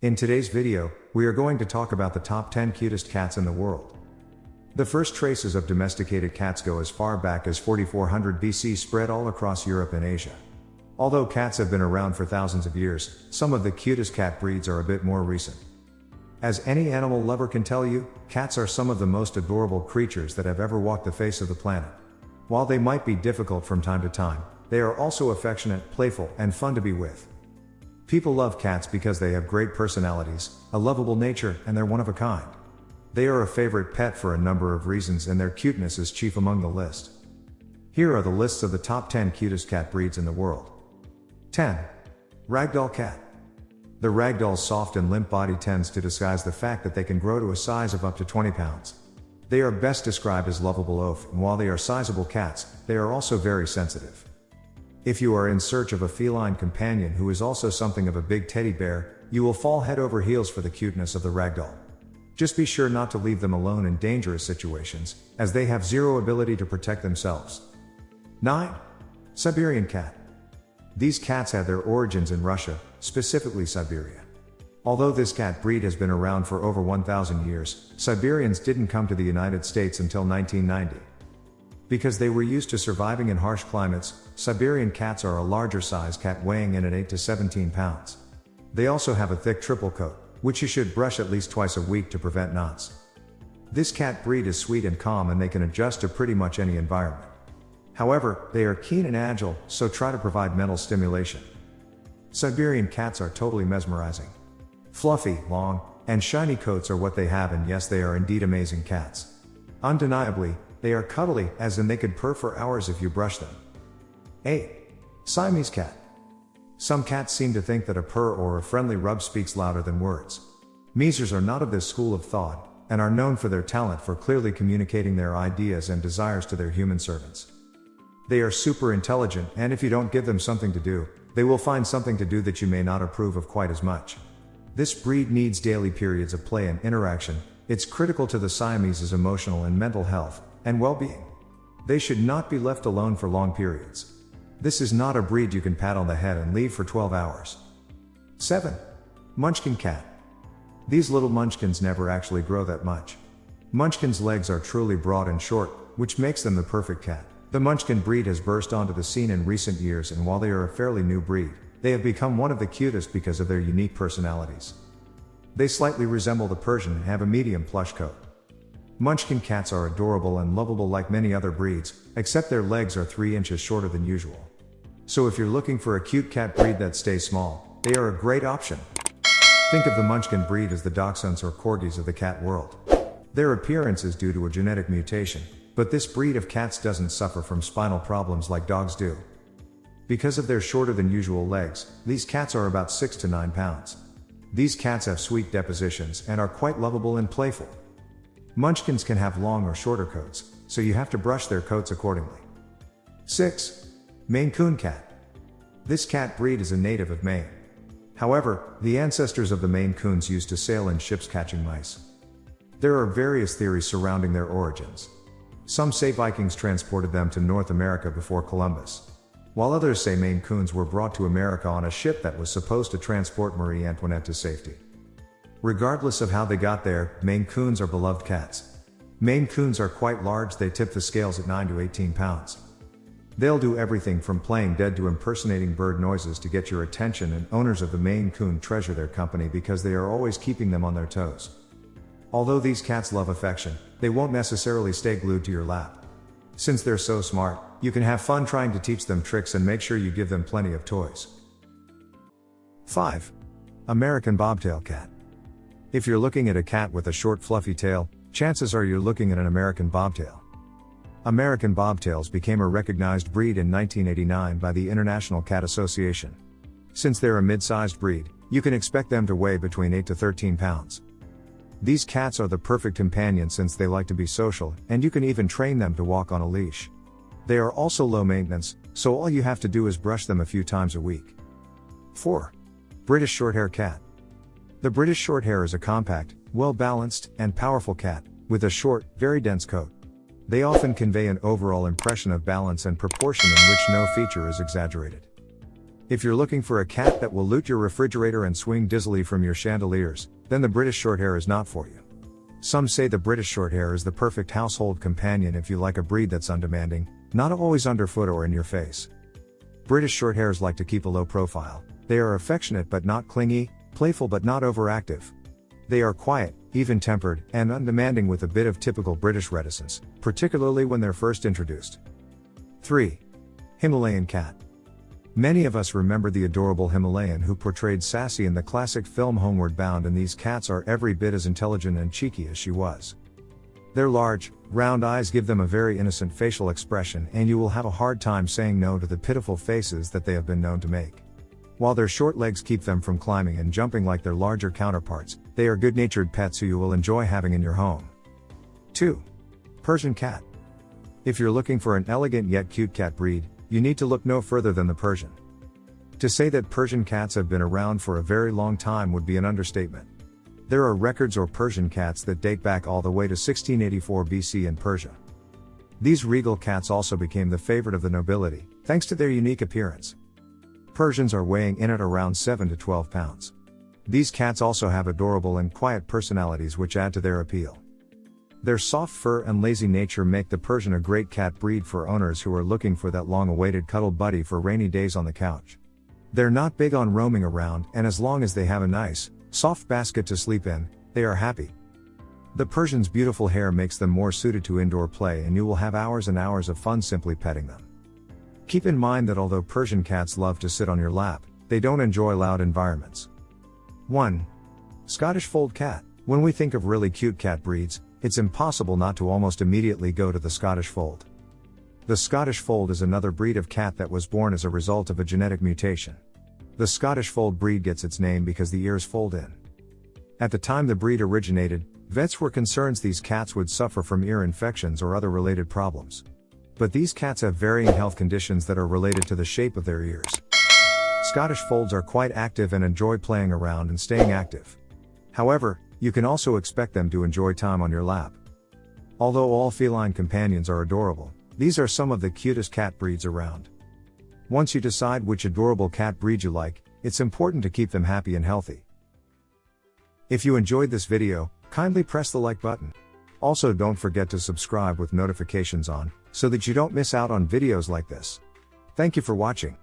In today's video, we are going to talk about the top 10 cutest cats in the world. The first traces of domesticated cats go as far back as 4400 BC spread all across Europe and Asia. Although cats have been around for thousands of years, some of the cutest cat breeds are a bit more recent. As any animal lover can tell you, cats are some of the most adorable creatures that have ever walked the face of the planet. While they might be difficult from time to time, they are also affectionate, playful, and fun to be with. People love cats because they have great personalities, a lovable nature, and they're one of a kind. They are a favorite pet for a number of reasons, and their cuteness is chief among the list. Here are the lists of the top 10 cutest cat breeds in the world. 10. Ragdoll Cat. The ragdoll's soft and limp body tends to disguise the fact that they can grow to a size of up to 20 pounds. They are best described as lovable oaf, and while they are sizable cats, they are also very sensitive. If you are in search of a feline companion who is also something of a big teddy bear, you will fall head over heels for the cuteness of the ragdoll. Just be sure not to leave them alone in dangerous situations, as they have zero ability to protect themselves. 9. Siberian Cat. These cats had their origins in Russia, specifically Siberia. Although this cat breed has been around for over 1,000 years, Siberians didn't come to the United States until 1990. Because they were used to surviving in harsh climates, Siberian cats are a larger size cat weighing in at 8 to 17 pounds. They also have a thick triple coat, which you should brush at least twice a week to prevent knots. This cat breed is sweet and calm and they can adjust to pretty much any environment. However, they are keen and agile, so try to provide mental stimulation. Siberian cats are totally mesmerizing. Fluffy, long, and shiny coats are what they have, and yes, they are indeed amazing cats. Undeniably, they are cuddly, as in they could purr for hours if you brush them. 8. Siamese cat. Some cats seem to think that a purr or a friendly rub speaks louder than words. Meezers are not of this school of thought, and are known for their talent for clearly communicating their ideas and desires to their human servants. They are super intelligent, and if you don't give them something to do, they will find something to do that you may not approve of quite as much. This breed needs daily periods of play and interaction, it's critical to the Siamese's emotional and mental health and well being. They should not be left alone for long periods. This is not a breed you can pat on the head and leave for 12 hours. 7. Munchkin Cat. These little munchkins never actually grow that much. Munchkin's legs are truly broad and short, which makes them the perfect cat. The Munchkin breed has burst onto the scene in recent years, and while they are a fairly new breed, they have become one of the cutest because of their unique personalities. They slightly resemble the Persian and have a medium plush coat. Munchkin cats are adorable and lovable like many other breeds, except their legs are 3 inches shorter than usual. So if you're looking for a cute cat breed that stays small, they are a great option. Think of the Munchkin breed as the Dachshunds or Corgis of the cat world. Their appearance is due to a genetic mutation, but this breed of cats doesn't suffer from spinal problems like dogs do. Because of their shorter than usual legs, these cats are about 6 to 9 pounds. These cats have sweet depositions and are quite lovable and playful. Munchkins can have long or shorter coats, so you have to brush their coats accordingly. 6. Maine Coon Cat. This cat breed is a native of Maine. However, the ancestors of the Maine Coons used to sail in ships catching mice. There are various theories surrounding their origins. Some say Vikings transported them to North America before Columbus. While others say Maine Coons were brought to America on a ship that was supposed to transport Marie Antoinette to safety. Regardless of how they got there, Maine Coons are beloved cats. Maine Coons are quite large, they tip the scales at 9 to 18 pounds. They'll do everything from playing dead to impersonating bird noises to get your attention, and owners of the Maine Coon treasure their company because they are always keeping them on their toes. Although these cats love affection, they won't necessarily stay glued to your lap. Since they're so smart, you can have fun trying to teach them tricks and make sure you give them plenty of toys. 5. American Bobtail Cat. If you're looking at a cat with a short fluffy tail, chances are you're looking at an American Bobtail. American Bobtails became a recognized breed in 1989 by the International Cat Association. Since they're a mid-sized breed, you can expect them to weigh between 8 to 13 pounds. These cats are the perfect companion since they like to be social, and you can even train them to walk on a leash. They are also low maintenance, so all you have to do is brush them a few times a week. 4. British Shorthair Cat. The British Shorthair is a compact, well balanced, and powerful cat, with a short, very dense coat. They often convey an overall impression of balance and proportion in which no feature is exaggerated. If you're looking for a cat that will loot your refrigerator and swing dizzily from your chandeliers, then the British Shorthair is not for you. Some say the British Shorthair is the perfect household companion if you like a breed that's undemanding, not always underfoot or in your face. British Shorthairs like to keep a low profile. They are affectionate but not clingy, playful but not overactive. They are quiet, even tempered, and undemanding with a bit of typical British reticence, particularly when they're first introduced. 3. Himalayan Cat. Many of us remember the adorable Himalayan who portrayed Sassy in the classic film Homeward Bound, and these cats are every bit as intelligent and cheeky as she was. Their large, round eyes give them a very innocent facial expression, and you will have a hard time saying no to the pitiful faces that they have been known to make. While their short legs keep them from climbing and jumping like their larger counterparts, they are good natured pets who you will enjoy having in your home. 2. Persian Cat. If you're looking for an elegant yet cute cat breed, you need to look no further than the Persian. To say that Persian cats have been around for a very long time would be an understatement. There are records or Persian cats that date back all the way to 1684 BC in Persia. These regal cats also became the favorite of the nobility, thanks to their unique appearance. Persians are weighing in at around 7 to 12 pounds. These cats also have adorable and quiet personalities which add to their appeal. Their soft fur and lazy nature make the Persian a great cat breed for owners who are looking for that long awaited cuddle buddy for rainy days on the couch. They're not big on roaming around, and as long as they have a nice, soft basket to sleep in, they are happy. The Persian's beautiful hair makes them more suited to indoor play, and you will have hours and hours of fun simply petting them. Keep in mind that although Persian cats love to sit on your lap, they don't enjoy loud environments. 1. Scottish Fold Cat. When we think of really cute cat breeds, it's impossible not to almost immediately go to the Scottish Fold. The Scottish Fold is another breed of cat that was born as a result of a genetic mutation. The Scottish Fold breed gets its name because the ears fold in. At the time the breed originated, vets were concerned these cats would suffer from ear infections or other related problems. But these cats have varying health conditions that are related to the shape of their ears. Scottish Folds are quite active and enjoy playing around and staying active. However, you can also expect them to enjoy time on your lap. Although all feline companions are adorable, these are some of the cutest cat breeds around. Once you decide which adorable cat breed you like, it's important to keep them happy and healthy. If you enjoyed this video, kindly press the like button. Also don't forget to subscribe with notifications on, so that you don't miss out on videos like this. Thank you for watching.